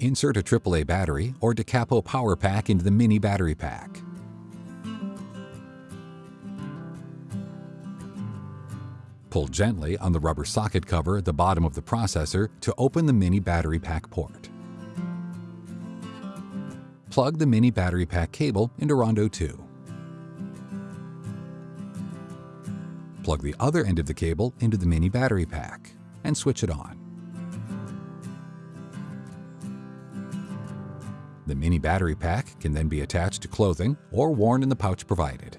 insert a AAA battery or DaCapo power pack into the mini battery pack. Pull gently on the rubber socket cover at the bottom of the processor to open the mini battery pack port. Plug the mini battery pack cable into Rondo 2. Plug the other end of the cable into the mini battery pack and switch it on. The mini battery pack can then be attached to clothing or worn in the pouch provided.